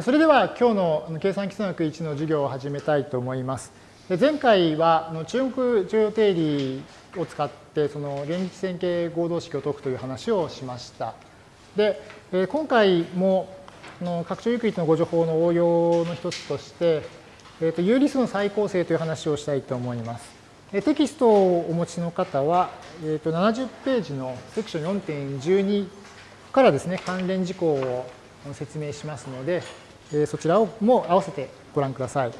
それでは今日の計算基礎学1の授業を始めたいと思います。前回は中国重要定理を使ってその連立線形合同式を解くという話をしました。で、今回も拡張ユークリッドのご情報の応用の一つとして、えー、と有理数の再構成という話をしたいと思います。テキストをお持ちの方は、えー、と70ページのセクション4.12からですね、関連事項を説明しますので、そちらをも合わせてご覧ください。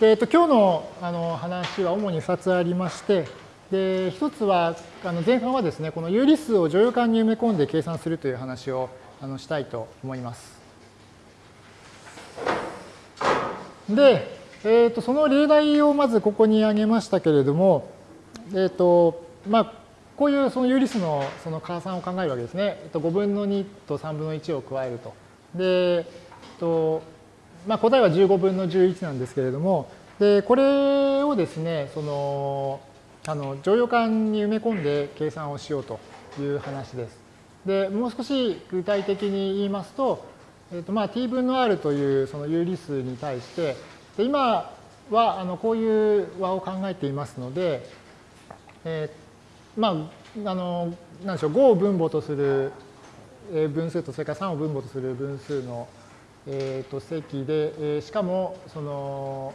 でえっと、今日のあの話は主に2つありまして、で1つはあの前半はですね、この有理数を乗用感に埋め込んで計算するという話をあのしたいと思います。で、えー、とその例題をまずここに挙げましたけれども、えっ、とまあ、こういうその有理数のその加算を考えるわけですね。えっと、5分の2と3分の1を加えると。で、えっとまあ、答えは15分の11なんですけれども、でこれをですね、そのあの乗用感に埋め込んで計算をしようという話です。でもう少し具体的に言いますと、えっとまあ、t 分の r というその有理数に対して、で今はあのこういう和を考えていますので、えー、まあ、あの、なんでしょう、5を分母とする分数と、それから3を分母とする分数の、えー、と積で、えー、しかも、その、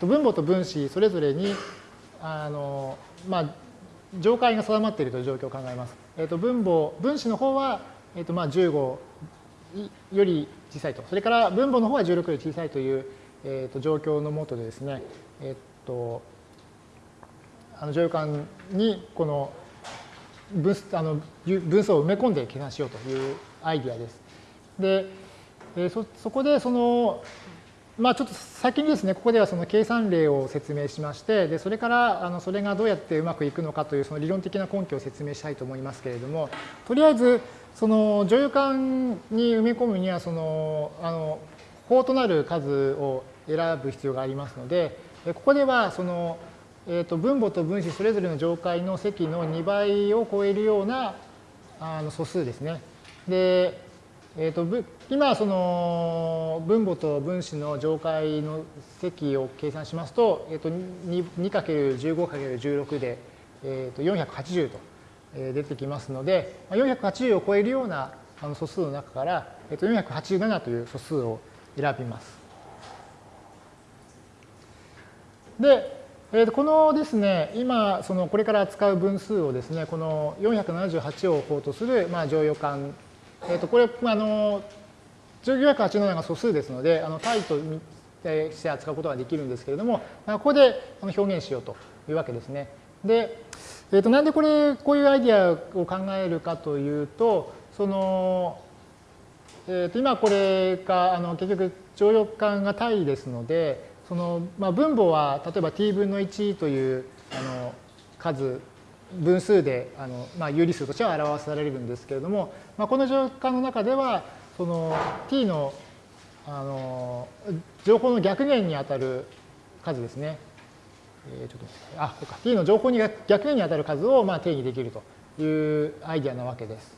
分母と分子それぞれに、あの、まあ、上階が定まっているという状況を考えます。えー、と分母、分子の方は、えー、とまあ15より小さいと。それから分母の方は16より小さいという、えー、と状況のもとでですね、えっ、と、あの乗用感にこの分あの分数を埋め込んで計算しようというアイディアです。で、えそそこでその、まあ、ちょっと先にですね、ここではその計算例を説明しまして、でそれからあのそれがどうやってうまくいくのかというその理論的な根拠を説明したいと思いますけれども、とりあえず、その乗用感に埋め込むにはそのあの法となる数を選ぶ必要がありますので、ここではそのえー、と分母と分子それぞれの上階の積の2倍を超えるようなあの素数ですね。で、えー、と今その分母と分子の上階の積を計算しますと,、えー、と 2×15×16 で、えー、と480と出てきますので480を超えるようなあの素数の中から、えー、と487という素数を選びます。で、えー、このですね、今、そのこれから扱う分数をですね、この478を法とする、まあ、乗用感。え、ー、と、これ、あの、487が素数ですので、あの、対として扱うことができるんですけれども、ここで表現しようというわけですね。で、え、ー、と、なんでこれ、こういうアイディアを考えるかというと、その、えっ、と、今これが、あの、結局、乗用感が対ですので、その、まあ、分母は例えば t 分の1というあの数分数であの、まあ、有理数としては表されるんですけれども、まあ、この条件の中ではその t のあの情報の逆減にあたる数ですね。えー、ちょっとあ、そうか。t の情報に逆減にあたる数をまあ定義できるというアイディアなわけです。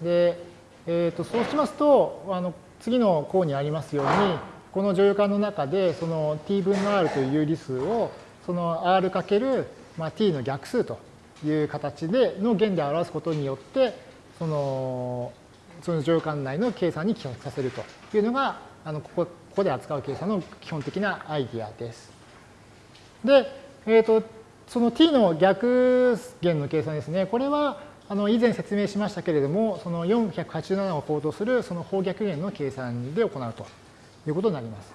で、えー、とそうしますとあの次の項にありますようにこの乗用感の中でその t 分の r という有理数をその r かける、まあ、t の逆数という形での弦で表すことによってそのその乗用感内の計算に帰属させるというのがあのここここで扱う計算の基本的なアイディアです。で、えーと、その t の逆弦の計算ですね。これはあの以前説明しましたけれども、その487を法とするその方逆弦の計算で行うということになります。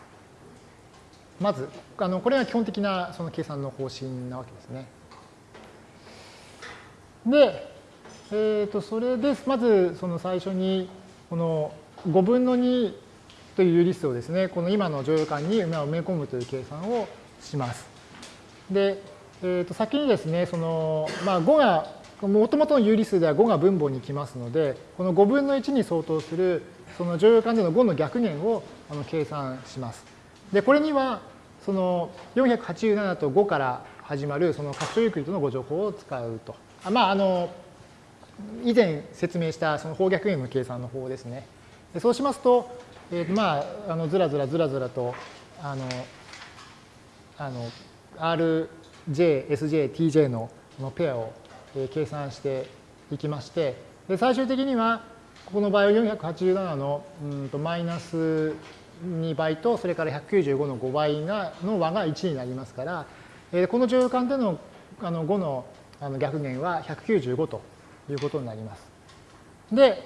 まず、あのこれが基本的なその計算の方針なわけですね。で、えー、とそれですまずその最初にこの5分の2という有理数をですね、この今の乗用感に埋め込むという計算をします。で、えー、と先にですね、そのまあ、5が、もともとの有理数では5が分母に来ますので、この5分の1に相当するその乗用感での5の逆減をあの計算します。で、これには、その487と5から始まるその拡張ユークリッドのご情報を使うと。あまあ、あの、以前説明したその方逆減の計算の方ですね。でそうしますと、えー、まあ、あのずらずらずらずらと、あの、あの RJ、SJ、TJ のペアを計算していきまして、で最終的には、ここの場合は487のうんとマイナス2倍と、それから195の5倍がの和が1になりますから、えー、この乗用感でのあの5のあの逆減は195ということになります。で、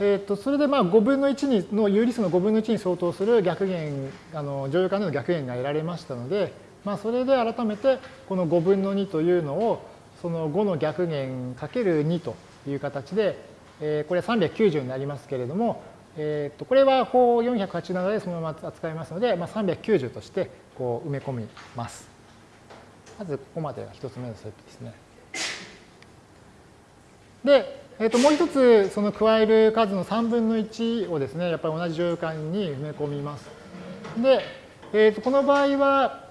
えー、とそれでまあ5分の1にの有理数の5分の1に相当する逆減、あの乗用感での逆減が得られましたので、まあ、それで改めてこの5分の2というのをその5の逆減かける2という形で、えー、これ390になりますけれども、えー、とこれはこう487でそのまま扱いますので、まあ、390としてこう埋め込みます。まずここまでが1つ目のステップですね。で、えー、ともう一つその加える数の3分の1をですねやっぱり同じ乗用感に埋め込みます。で、えー、とこの場合は、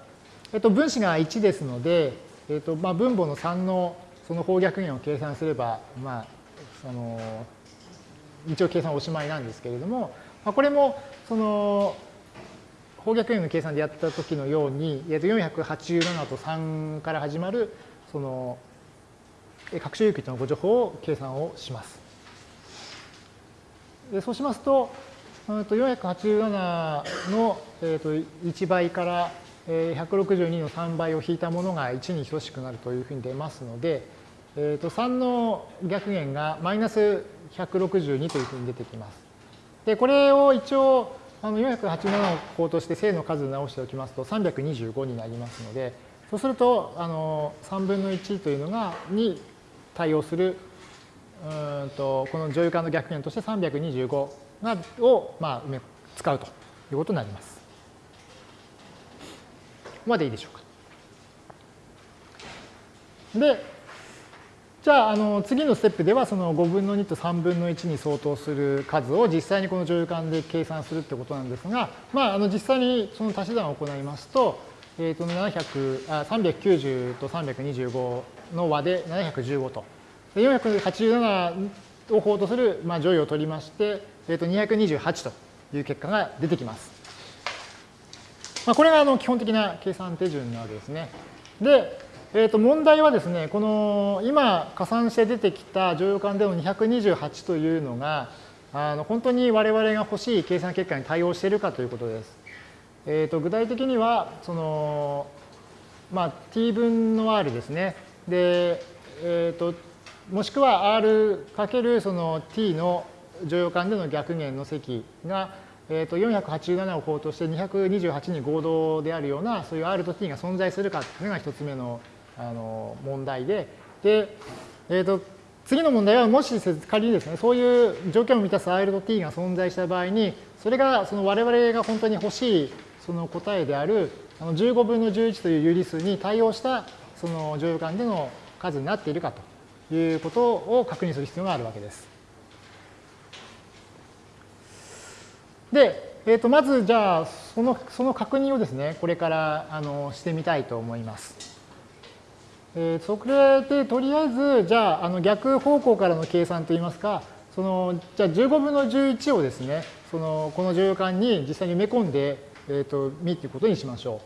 えー、と分子が1ですので、えーとまあ、分母の3のその方逆減を計算すれば、まあ、その一応計算おしまいなんですけれども、まあ、これもその方逆円の計算でやった時のように、えー、と487と3から始まるその各種有機とのご情報を計算をします。でそうしますと、487の1倍から162の3倍を引いたものが1に等しくなるというふうに出ますので、えと3の逆減がマイナス162というふうに出てきます。で、これを一応あの487を項として正の数直しておきますと325になりますので、そうするとあの3分の1というのがに対応するうんとこの乗用感の逆減として325がを、まあ、使うということになります。ここまでいいでしょうか。で、じゃああの次のステップではその5分の2と3分の1に相当する数を実際にこの乗用感で計算するってことなんですが、まあ、あの実際にその足し算を行いますと、えー、と700あ390と325の和で715と。487を法とする、まあ、乗位を取りまして、えー、と228という結果が出てきます。まあ、これがあの基本的な計算手順なわけですね。で、えー、と問題はですね、この今加算して出てきた乗用感での228というのが、あの本当に我々が欲しい計算結果に対応しているかということです。えー、と具体的には、その、まあ、t 分の r ですね。で、えー、ともしくは r かけるその t の乗用感での逆減の積が、えー、と487を法として228に合同であるようなそういう r と t が存在するかというのが一つ目のあの問題で、で、えー、と次の問題はもし仮にですねそういう条件を満たす r と t が存在した場合にそれがその我々が本当に欲しいその答えであるあの15分の11という有理数に対応したその乗用感での数になっているかということを確認する必要があるわけです。で、えー、とまずじゃあそのその確認をですねこれからあのしてみたいと思います。えー、それでとりあえずじゃああの逆方向からの計算といいますかそのじゃあ15分の11をですねそのこの乗用感に実際に埋め込んで、えー、と見ということにしましょ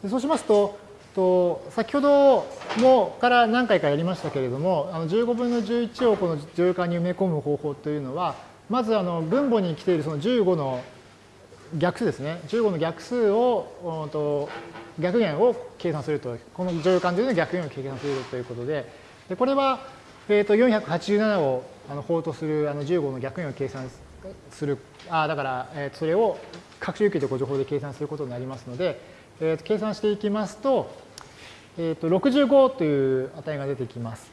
う。でそうしますとと先ほどもから何回かやりましたけれどもあの15分の11をこの乗用感に埋め込む方法というのはまずあの分母に来ているその15の逆数ですね15の逆数をと逆減を計算するとこの乗用感というの逆減を計算するということででこれは、えー、と487をあの法とするあの15の逆減を計算するあだから、えー、それを各種有機とご情報で計算することになりますので、えー、計算していきますとえー、と65という値が出てきます。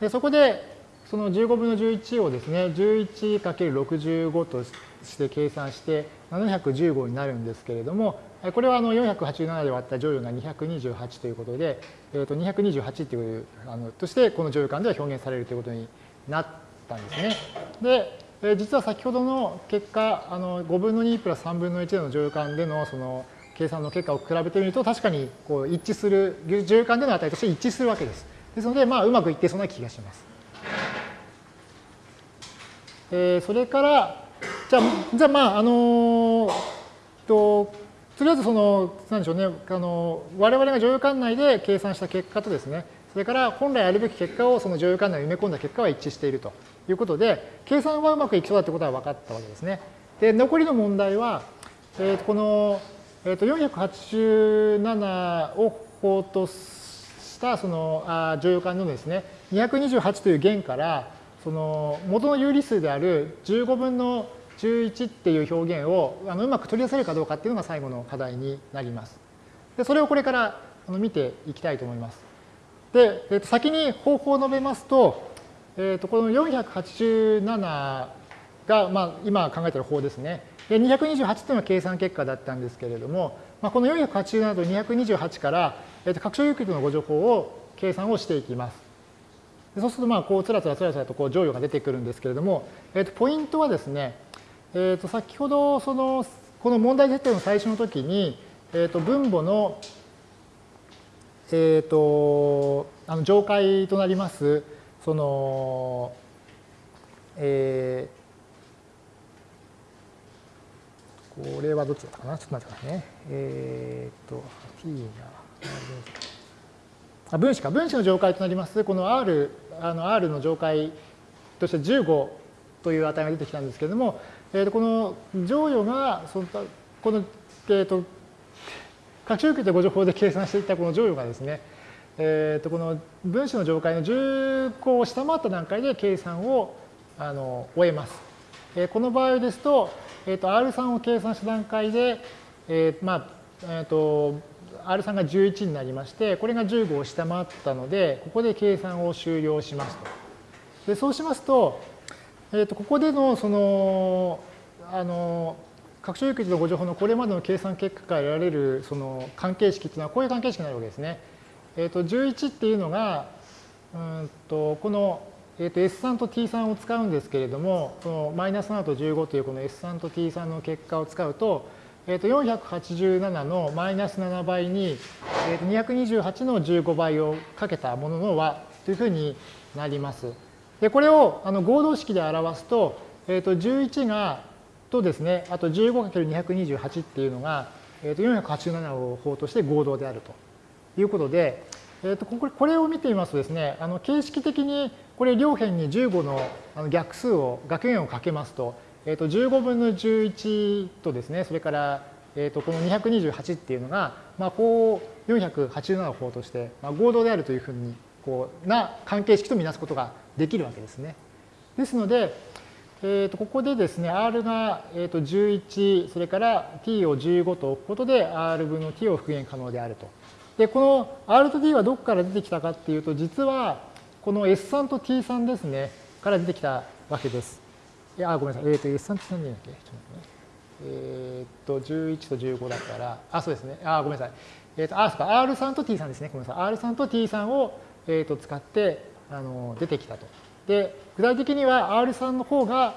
でそこでその15分の11をですね 11×65 として計算して715になるんですけれどもこれはあの487で割った乗用が228ということで、えー、と228というあのとしてこの乗用感では表現されるということになったんですね。で、え実は先ほどの結果あの5分の2プラス3分の1の乗用感でのその計算の結果を比べてみると確かにこう一致する重要感での値として一致するわけです。ですので、まあ、うまくいってそうな気がします。えー、それから、じゃあ、じゃあまあ、あのと、とりあえずその、なんでしょうね、あの、我々が女優管内で計算した結果とですね、それから本来あるべき結果をその女優管内に埋め込んだ結果は一致しているということで、計算はうまくいきそうだってことは分かったわけですね。で、残りの問題は、えー、とこの、えー、と487を法としたそのあ乗用感のですね、228という弦から、その元の有理数である15分の11っていう表現をあのうまく取り出せるかどうかっていうのが最後の課題になります。でそれをこれからあの見ていきたいと思います。で、えー、と先に方法を述べますと、えー、とこの487が、まあ、今考えている方ですね。で228というのは計算結果だったんですけれども、まあ、この487と228から、えー、と拡張ユークリッドのご情報を計算をしていきます。そうすると、まあ、こう、つらつらつらつらとこう乗与が出てくるんですけれども、えっ、ー、と、ポイントはですね、えっ、ー、と、先ほど、その、この問題設定の最初の時に、えっ、ー、と、分母の、えっ、と、あの、上階となります、その、えー、これはどっちだったかな？ちょっと待ってくださいね。えっ、と、t が、あ分子か、分子の上階となります、この R、あの R の上階として15という値が出てきたんですけれども、えー、とこの乗与が、そのこの、えー、と、拡張受けてご情報で計算していたこの乗与がですね、えー、とこの分子の上階の10個を下回った段階で計算をあの終えます。えー、この場合ですと、えー、と R3 を計算した段階で、えー、まあ、えっ、ー、と、R3 が11になりまして、これが15を下回ったので、ここで計算を終了しますと。でそうしますと、えー、とここでのその、あの、拡張有機のご情報のこれまでの計算結果から得られるその関係式っていうのはこういう関係式になるわけですね。え、ー、と11っていうのが、うんとこの、えー、と S3 と T3 を使うんですけれども、このマイナス7と15というこの S3 と T3 の結果を使うと、えー、と487のマイナス7倍に、えー、と228の15倍をかけたものの和というふうになります。でこれをあの合同式で表すと,、えー、と11がとですねあと 15×228 っていうのが、えー、と487を法として合同であるということで、えー、とこれを見てみますとですねあの形式的にこれ両辺に15の逆数を学弦をかけますとえー、と15分の11とですね、それから、えー、とこの228っていうのが、まあ、こう487の方として、まあ、合同であるというふうにこうな関係式とみなすことができるわけですね。ですので、えー、とここでですね、R が、えー、と11、それから t を15と置くことで R 分の t を復元可能であると。で、この R と t はどこから出てきたかっていうと、実はこの S3 と T3 ですね、から出てきたわけです。いや、ごめんなさい。えっ、ー、と、S3 って何だっけちょっと待ってね。えっ、ー、と、11と15だから、あ、そうですね。あ、ごめんなさい。えっ、ー、と、あ、そうか、R3 と T3 ですね。ごめんなさい。R3 と T3 を、えー、と使って、あの、出てきたと。で、具体的には R3 の方が、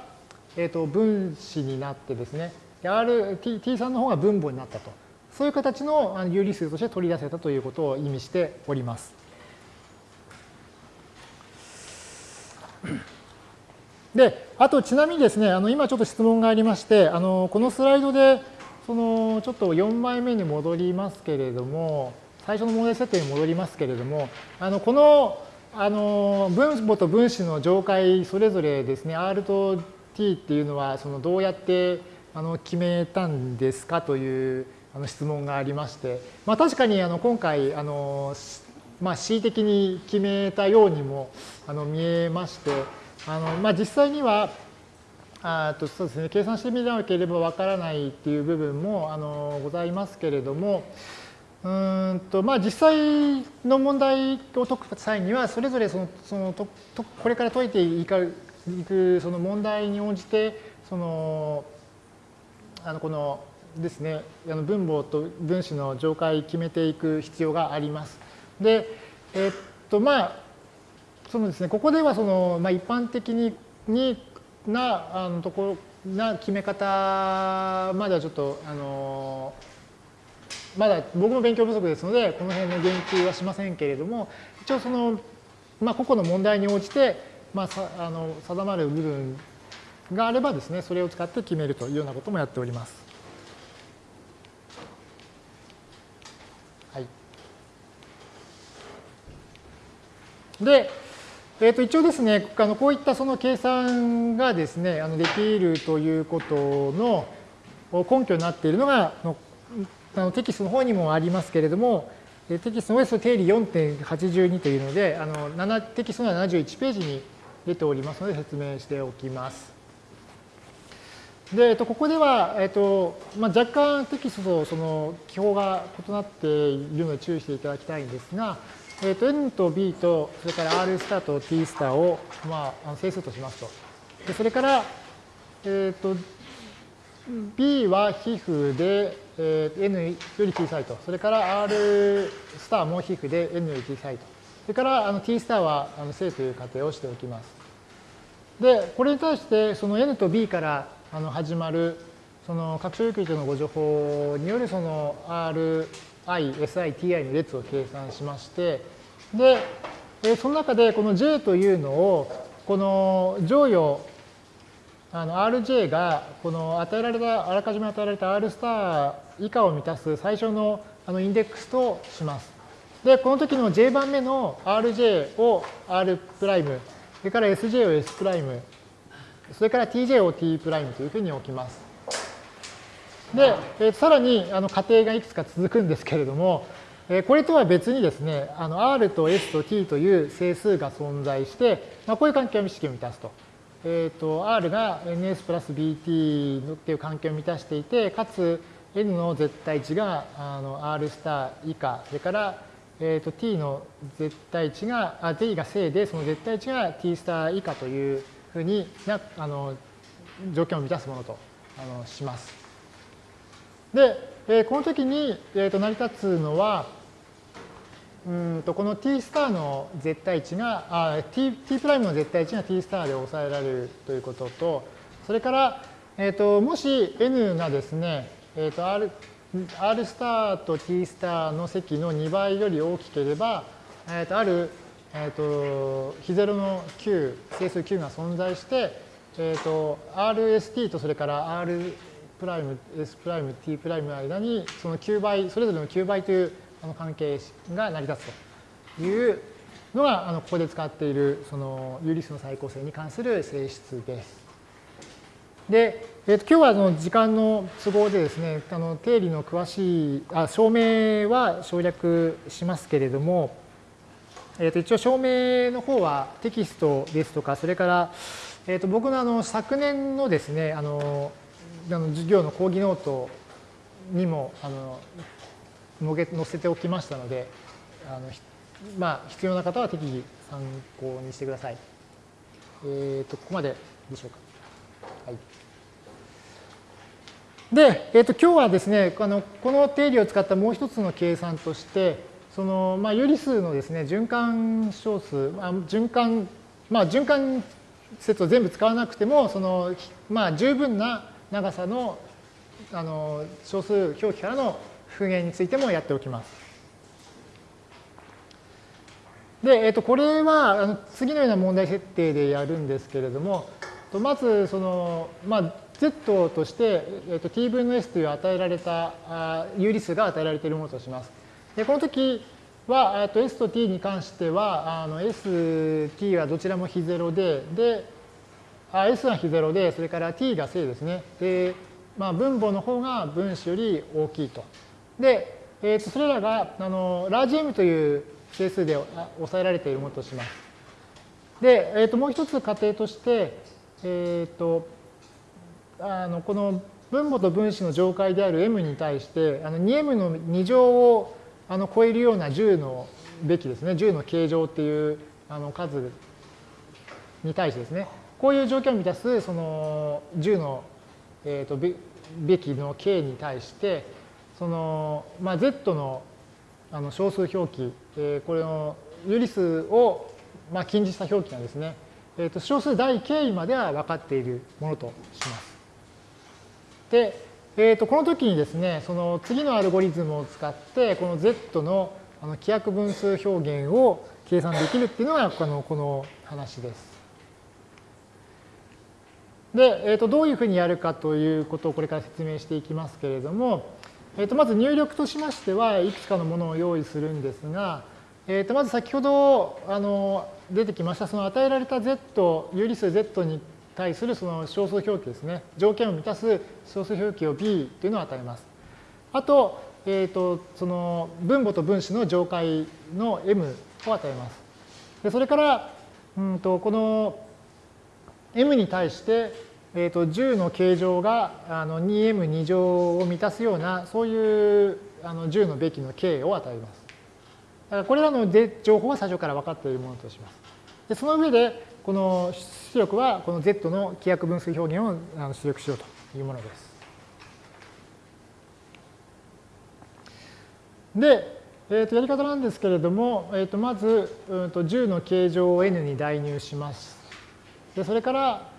えっ、と、分子になってですね、R、T、T3 の方が分母になったと。そういう形の有理数として取り出せたということを意味しております。で、あとちなみにですね、あの今ちょっと質問がありまして、あのこのスライドで、そのちょっと4枚目に戻りますけれども、最初の問題設定に戻りますけれども、あのこのあの分母と分子の上階それぞれですね、R と T っていうのはそのどうやってあの決めたんですかというあの質問がありまして、まあ、確かにあの今回あの、まあ、恣意的に決めたようにもあの見えまして、あのまあ、実際にはあとそうですね、計算してみなければわからないっていう部分もあのございますけれども、うんとまあ、実際の問題を解く際には、それぞれそのそのととこれから解いていくその問題に応じて、そのあのこのですね、あの分母と分子の上階決めていく必要があります。で、えっとまあ、そのですね、ここではその、まあ、一般的にになあのところな決め方まではちょっとあのまだ僕も勉強不足ですのでこの辺の言及はしませんけれども一応その、まあ、個々の問題に応じて、まあ、さあの定まる部分があればですね、それを使って決めるというようなこともやっております。はい。で、えー、と一応ですね、あのこういったその計算がですね、あのできるということの根拠になっているのが、あのテキストの方にもありますけれども、テキストの OS 定理4.82というので、あの7テキストの71ページに出ておりますので説明しておきます。で、えっと、ここでは、えっとまあ、若干テキストとその記法が異なっているので注意していただきたいんですが、えっと、N と B と、それから R スターと T スターを、まあ、整数としますと。でそれから、えっと、B は皮膚で、えー、N より小さいと。それから R スターも皮膚で N より小さいと。それからあの T スターはあの正という仮定をしておきます。で、これに対してその N と B からあの始まるその拡張有機のご情報によるその r i、SI、TI の列を計算しまして、で、その中でこの J というのをこの乗与あの Rj がこの与えられた、あらかじめ与えられた R スター以下を満たす最初のあのインデックスとします。で、この時の J 番目の Rj を R' プライム、それから Sj を S' プライム、それから Tj を T' プライムというふうに置きます。で、えさらにあの仮定がいくつか続くんですけれども、えこれとは別にですね、あの R と S と T という整数が存在して、まあ、こういう関係を式を満たすと。えーと、R が NS プラス BT っていう関係を満たしていて、かつ N の絶対値があの R スター以下、それから、えーと、T の絶対値が、あ T が正で、その絶対値が T スター以下というふうになあの条件を満たすものとあのします。で、えー、この時に、えー、と成り立つのは、うんとこの t スターの絶対値が、あ t, t プライムの絶対値が t スターで抑えられるということと、それから、えっ、ー、と、もし n がですね、えっ、ー、と、r, r スターと t スターの積の2倍より大きければ、えっ、ー、と、ある、えっ、と、非ゼロの9、整数9が存在して、えっ、と、rst とそれから r プライム、s プライム、t プライムの間に、その9倍、それぞれの9倍というこの関係が成り立つというのがあのここで使っているその有理数の最高性に関する性質です。で、えー、と今日はあの時間の都合でですね、あの定理の詳しいあ証明は省略しますけれども、えー、と一応証明の方はテキストですとか、それから、えー、と僕のあの昨年のですね、あのあの授業の講義ノートにもあの載せておきましたので、あのまあ、必要な方は適宜参考にしてください。えっ、ー、と、ここまででしょうか。はい。で、えっ、ー、と、今日はですね、あのこの定理を使ったもう一つの計算として、その、まあ、有理数のですね、循環小数、まあ、循環、まあ、循環説を全部使わなくても、その、まあ、十分な長さのあの小数表記からの復元についてもやっておきます。で、えっと、これはあの次のような問題設定でやるんですけれども、まずその、まあ、z として、えっと、t 分の s という与えられたあ有理数が与えられているものとします。で、この時は、えっと、s と t に関しては、あの s、t はどちらも非ゼロで、で、s は非ゼロで、それから t が正ですね。で、まあ、分母の方が分子より大きいと。で、えー、とそれらがあのラージ M という整数で抑えられているものとします。で、えー、ともう一つ仮定として、えー、とあのこの分母と分子の上階である m に対してあの 2m の2乗をあの超えるような10のべきですね10の形状っていうあの数に対してですねこういう条件を満たすその10の、えー、とべきの k に対してその、まあ、Z のあの小数表記、えー、これの有理数を、まあ、近似した表記なんですね。えー、と小数大 k までは分かっているものとします。で、えー、とこの時にですね、その次のアルゴリズムを使って、この Z のあの規約分数表現を計算できるっていうのがこのこの話です。で、えー、とどういうふうにやるかということをこれから説明していきますけれども、えー、とまず入力としましてはいくつかのものを用意するんですが、えー、とまず先ほどあの出てきましたその与えられた z 有理数 z に対するその小数表記ですね条件を満たす小数表記を b というのを与えます。あと,、えー、とその分母と分子の上階の m を与えます。でそれからうんとこの m に対して、えー、と10の形状があの 2m2 乗を満たすようなそういうあの10のべきの形を与えます。だからこれらの情報は最初から分かっているものとします。でその上でこの出力はこの z の規約分数表現を出力しようというものです。で、えー、とやり方なんですけれども、えー、とまず、うん、と10の形状を n に代入します。でそれから、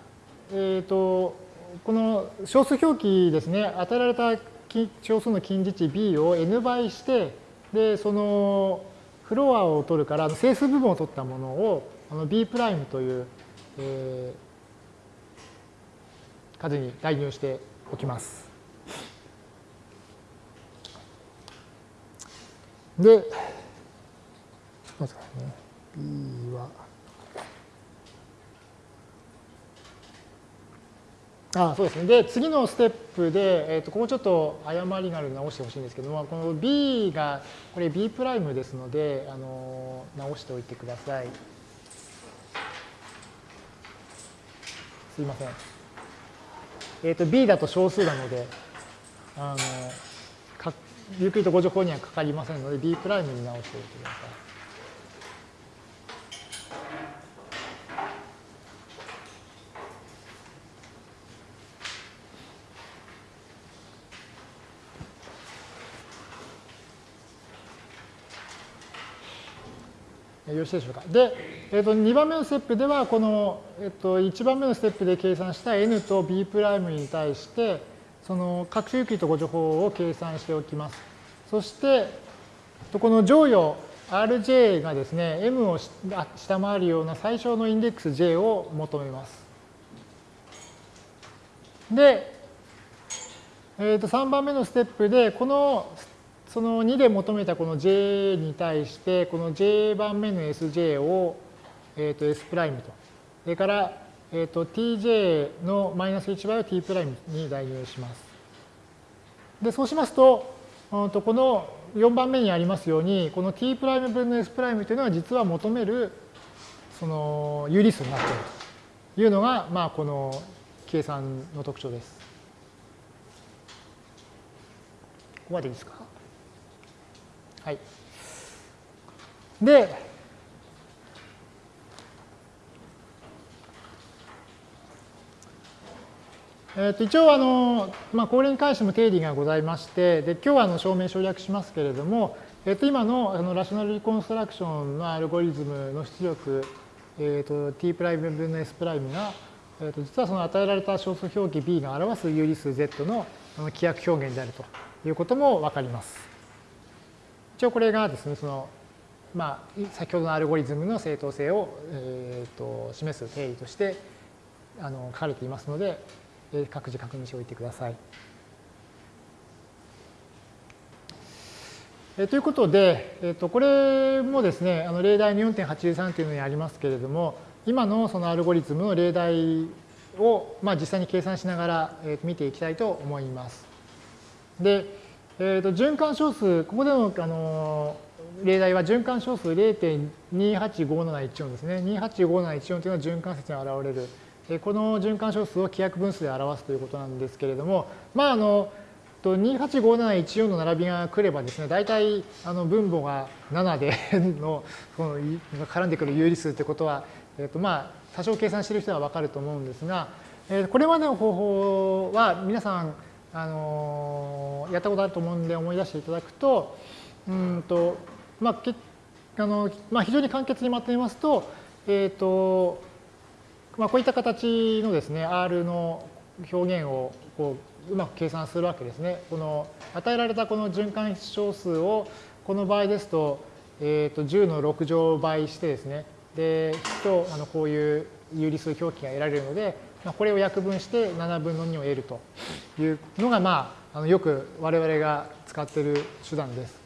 えー、とこの小数表記ですね、与えられた小数の近似値 b を n 倍して、でそのフロアを取るから整数部分を取ったものをあの b' という、えー、数に代入しておきます。で、まずね、b は、あそうですね。で、次のステップで、えー、とここちょっと誤りがあるので直してほしいんですけども、この b が、これ b' プライムですので、あの直しておいてください。すいません。えっ、ー、と、b だと小数なので、あの、ゆっくりとご情報にはかかりませんので、b' プライムに直しておいてください。よろしいでしょうか。で、えー、と2番目のステップでは、この、えー、と1番目のステップで計算した n と b' に対して、その各種有機とご情報を計算しておきます。そして、この乗与 rj がですね、m を下回るような最小のインデックス j を求めます。で、えー、と3番目のステップで、このその2で求めたこの j に対して、この j 番目の sj を、えー、と s' と。それから、えー、と tj のマイナス1倍を t' に代入します。で、そうしますと、この4番目にありますように、この t' 分の s' というのは実は求めるその有理数になっているというのが、まあ、この計算の特徴です。ここまでいいですか？はい。で、えー、と一応あの、まあ、これに関しても定理がございまして、で今日はあの証明省略しますけれども、えー、と今のあのラショナルリコンストラクションのアルゴリズムの出力、えー、と t' 分の s' が、えー、と実はその与えられた小数表記 b が表す有理数 z の規約表現であるということもわかります。一応これがですね、そのまあ、先ほどのアルゴリズムの正当性を、えー、と示す定理としてあの書かれていますので、え各自確認しておいてください。えということで、えー、とこれもですね、あの例題の4.83というのにありますけれども、今のそのアルゴリズムの例題を、まあ、実際に計算しながら、え見ていきたいと思います。で、えー、と循環小数、ここでの、あの例題は循環小数0.285714ですね。285714というのは循環説に現れるえこの循環小数を規約分数で表すということなんですけれども、まあ、あの、285714の並びが来ればですね、大体あの分母が7で のこの絡んでくる有理数ってことは、えっとまあ、多少計算している人はわかると思うんですが、えこれまでの方法は皆さん、あのやったことあると思うんで思い出していただくと、うんとまあけあのまあ、非常に簡潔にまとめますと、えっ、ー、とまあ、こういった形のですね、R の表現をこううまく計算するわけですね。この与えられたこの循環小数を、この場合ですと、えー、と10の6乗倍してですね、で、とあのこういう有理数表記が得られるので、まあ、これを約分して7分の2を得るというのが、まあ、あのよく我々が使っている手段です。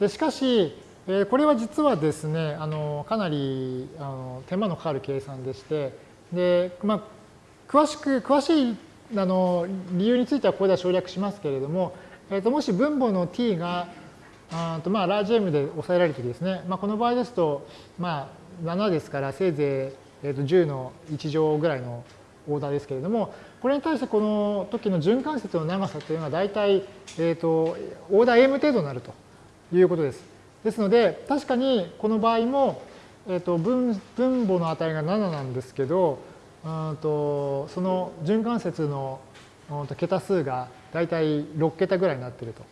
でしかし、えこれは実はですね、あのかなりあの手間のかかる計算でして、でまあ、詳しく、詳しいあの理由についてはここでは省略しますけれども、えー、ともし分母の t があとまあラージ M で抑えられるときですね、まあ、この場合ですと、まあ、7ですからせいぜい、10の1乗ぐらいのオーダーですけれども、これに対してこの時の循環節の長さというのは大体、えー、とオーダー m 程度になるということです。ですので、確かにこの場合も、えー、と分分母の値が7なんですけど、うんとその循環節の桁数が大体6桁ぐらいになっていると。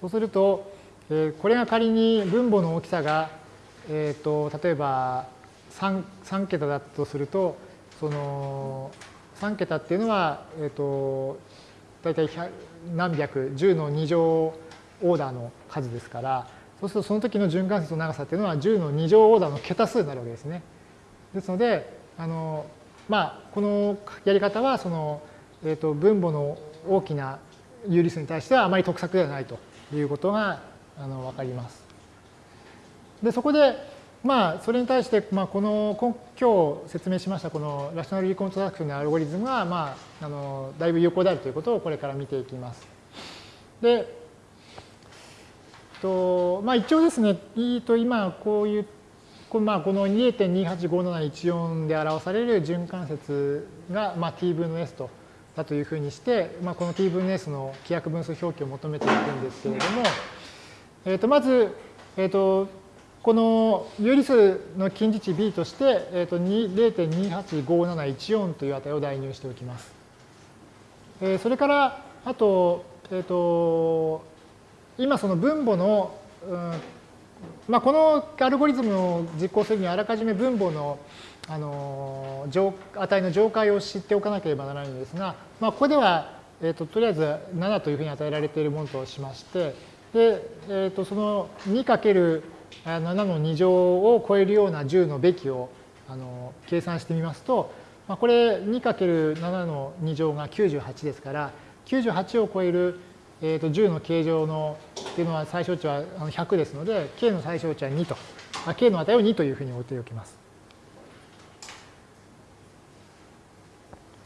そうすると、えこれが仮に分母の大きさが、えー、と例えば 3, 3桁だとすると、その3桁っていうのは、えー、と大体何百、10の2乗オーダーの数ですから、そうするとその時の循環節の長さっていうのは10の2乗オーダーの桁数になるわけですね。ですので、あのまあ、このやり方はその、えー、と分母の大きな有理数に対してはあまり得策ではないということがあの分かります。でそこで、まあ、それに対して、まあ、この今日説明しましたこのラショナルリコントラクションのアルゴリズムが、まあ、あのだいぶ有効であるということをこれから見ていきます。で、とまあ、一応ですね、と今こういうこまあ、この2.285714で表される循環節が、まあ、t 分の s とだというふうにして、まあ、この t 分の s の規約分数表記を求めていくんですけれども、えー、とまず、えー、とこの有理数の近似値 b として、えー、と0.285714という値を代入しておきます。えー、それからあと,、えー、と今その分母の、うんまあ、このアルゴリズムを実行するにはあらかじめ分母のあの値の上階を知っておかなければならないんですが、まあ、ここでは、えーと、とりあえず7というふうに与えられているものとしましてで、えー、とその7の2乗を超えるような10のべきをあの計算してみますと、まあ、これ 2×7 の2乗が98ですから98を超えるえー、と10の形状のっていうのは最小値は100ですので、k の最小値は2と、k の値を2というふうに置いておきます。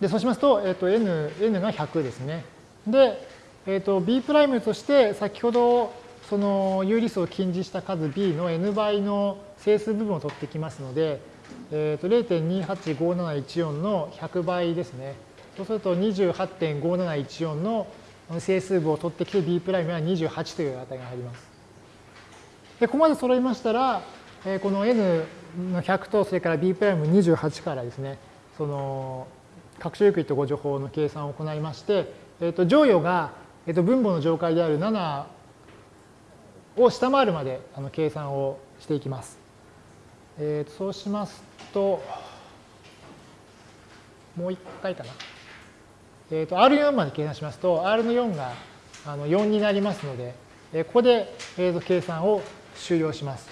で、そうしますと、え、ー、と n, n が100ですね。で、え、ー、と b' として先ほどその有理数を近似した数 b の n 倍の整数部分を取ってきますので、えっ、ー、と0.285714の100倍ですね。そうすると28.5714の整数部を取ってきて b' は28という値が入ります。で、ここまで揃いましたら、えこの n の100とそれから b'28 からですね、その拡張ユークリッド誤助法の計算を行いまして、えっ、と乗与が、えっ、と分母の上階である7を下回るまであの計算をしていきます。えー、そうしますと、もう一回かな。えー、と R4 まで計算しますと、R の4があの4になりますので、え、ここで、えー、と計算を終了します。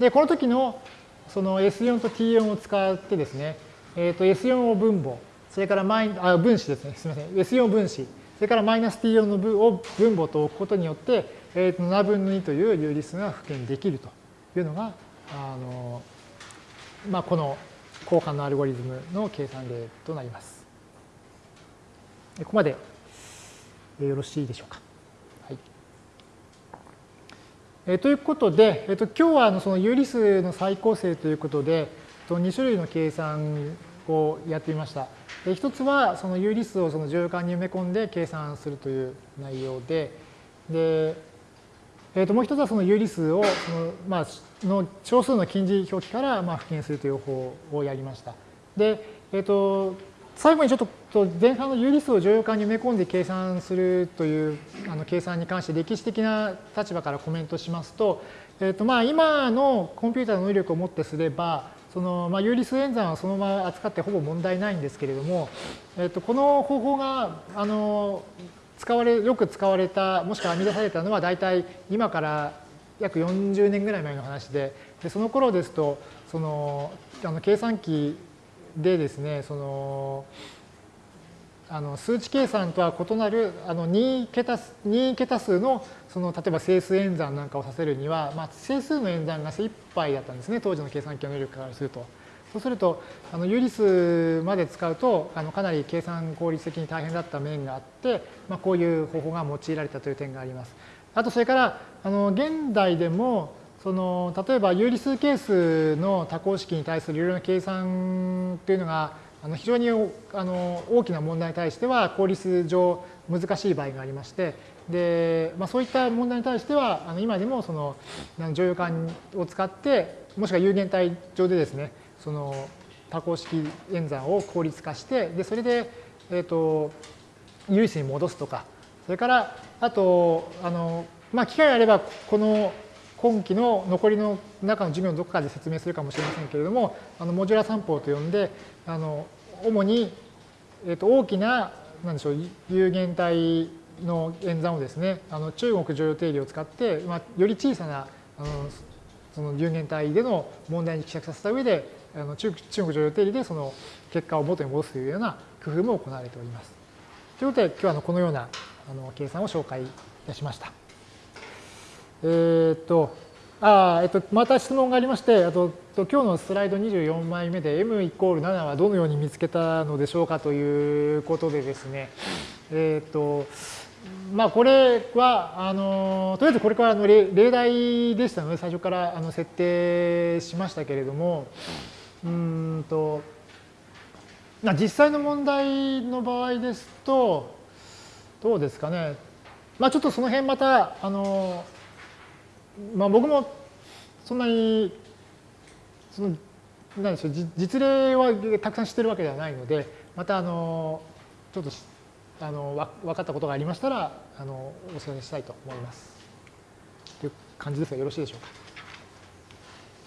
で、この時のその S4 と T4 を使ってですね、えー、と S4 を分母、それからマイあ分子ですね、すみません、S4 分子、それからマイナス T4 の分を分母と置くことによって、えー、と7分の2という有理数が復元できるというのが、あのまあ、この交換のアルゴリズムの計算例となります。ここまでよろしいでしょうか。はいえー、ということで、えー、と今日はあのその有理数の再構成ということで、2種類の計算をやってみました。で一つはその有理数をその乗感に埋め込んで計算するという内容で、でえー、ともう一つはその有理数をその、まあ、の小数の近似表記からまあ復元するという方法をやりました。で、えー、と最後にちょっと前半の有理数を乗用感に埋め込んで計算するというあの計算に関して歴史的な立場からコメントしますと、えーとまあ、今のコンピューターの能力をもってすればその、まあ、有理数演算はそのまま扱ってほぼ問題ないんですけれども、えー、とこの方法があの使われよく使われたもしくは編み出されたのは大体今から約40年ぐらい前の話ででその頃ですとそのあの計算機でですね、その、あの数値計算とは異なるあの2桁 ,2 桁数のその例えば整数演算なんかをさせるには、まあ、整数の演算が精一杯だったんですね当時の計算機の能力からすると。そうするとあの有理数まで使うとあのかなり計算効率的に大変だった面があって、まあ、こういう方法が用いられたという点があります。あとそれからあの現代でもその例えば有理数係数の多項式に対するいろいろな計算というのがあの非常にあの大きな問題に対しては効率上難しい場合がありましてで、まあ、そういった問題に対してはあの今でもその乗用感を使ってもしくは有限体上でですねその多項式演算を効率化してでそれで、えーと、有理数に戻すとかそれからあとあの、まあ、機会があればこの今期の残りの中の授業のどこかで説明するかもしれませんけれどもあのモジュラ散歩と呼んであの主に、えー、と大きななんでしょう有限体の演算をですねあの中国常用定理を使って、まあ、より小さなあのその有限体での問題に希釈させた上であの中中国常用定理でその結果を元に戻すというような工夫も行われております。ということで今日はこのようなあの計算を紹介いたしました。えー、っとあえっと、また質問がありまして、あと今日のスライド24枚目で m イコール7はどのように見つけたのでしょうかということでですね、えっと、まあこれは、あの、とりあえずこれからの例題でしたので、最初からあの設定しましたけれども、うんと、実際の問題の場合ですと、どうですかね。まあちょっとその辺また、あの、まあ、僕もそんなにそのなんでしょう実例はたくさん知ってるわけではないのでまたあのちょっとあの分かったことがありましたらあのお知らせしたいと思います。という感じですがよろしいでしょうか。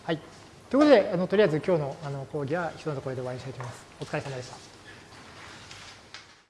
はい。ということであのとりあえず今日のあの講義は一つのところで終わりにしたいと思います。お疲れ様でした。